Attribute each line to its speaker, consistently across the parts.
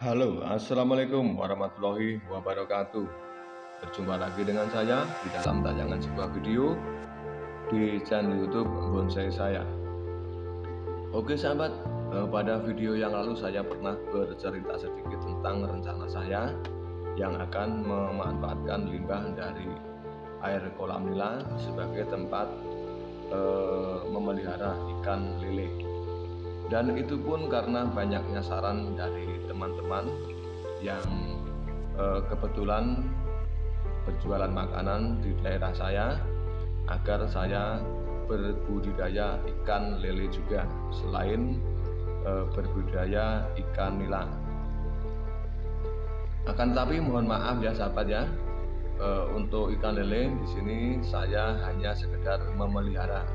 Speaker 1: Halo, Assalamualaikum warahmatullahi wabarakatuh. Berjumpa lagi dengan saya di dalam tayangan sebuah video di channel youtube bonsai saya. Oke sahabat, eh, pada video yang lalu saya pernah bercerita sedikit tentang rencana saya yang akan memanfaatkan limbah dari air kolam nila sebagai tempat eh, memelihara ikan lele dan itu pun karena banyaknya saran dari teman-teman yang eh, kebetulan berjualan makanan di daerah saya agar saya berbudidaya ikan lele juga selain eh, berbudidaya ikan nila. Akan tapi mohon maaf ya sahabat ya eh, untuk ikan lele di sini saya hanya sekedar memelihara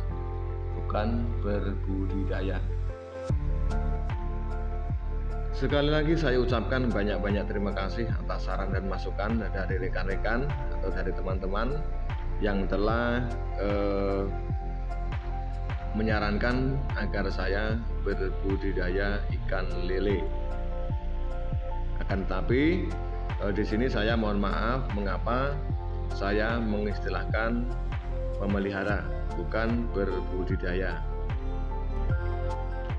Speaker 1: bukan berbudidaya Sekali lagi saya ucapkan banyak-banyak terima kasih atas saran dan masukan dari rekan-rekan atau dari teman-teman yang telah eh, menyarankan agar saya berbudidaya ikan lele. Akan tetapi eh, di sini saya mohon maaf mengapa saya mengistilahkan memelihara bukan berbudidaya.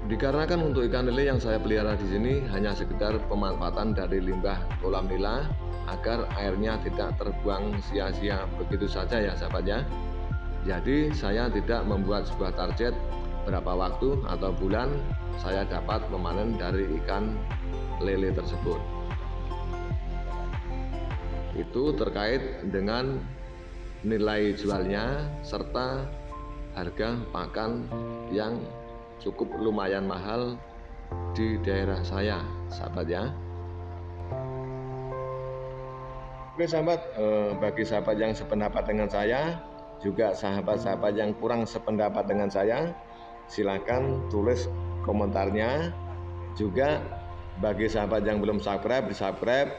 Speaker 1: Dikarenakan untuk ikan lele yang saya pelihara di sini hanya sekedar pemanfaatan dari limbah kolam nila agar airnya tidak terbuang sia-sia begitu saja ya sahabat ya. Jadi saya tidak membuat sebuah target berapa waktu atau bulan saya dapat memanen dari ikan lele tersebut. Itu terkait dengan nilai jualnya serta harga pakan yang cukup lumayan mahal di daerah saya sahabat ya. Oke sahabat eh, bagi sahabat yang sependapat dengan saya juga sahabat-sahabat yang kurang sependapat dengan saya silakan tulis komentarnya. Juga bagi sahabat yang belum subscribe subscribe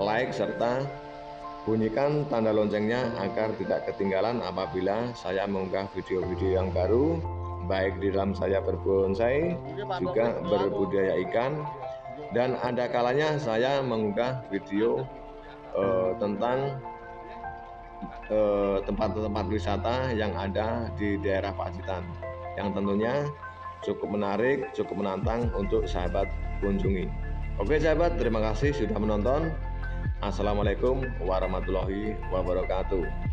Speaker 1: like serta bunyikan tanda loncengnya agar tidak ketinggalan apabila saya mengunggah video-video yang baru baik di dalam saya berbonsai juga berbudaya ikan dan ada kalanya saya mengunggah video uh, tentang eh, tempat-tempat uh, wisata yang ada di daerah Pacitan yang tentunya cukup menarik, cukup menantang untuk sahabat kunjungi. Oke sahabat, terima kasih sudah menonton. Assalamualaikum warahmatullahi wabarakatuh.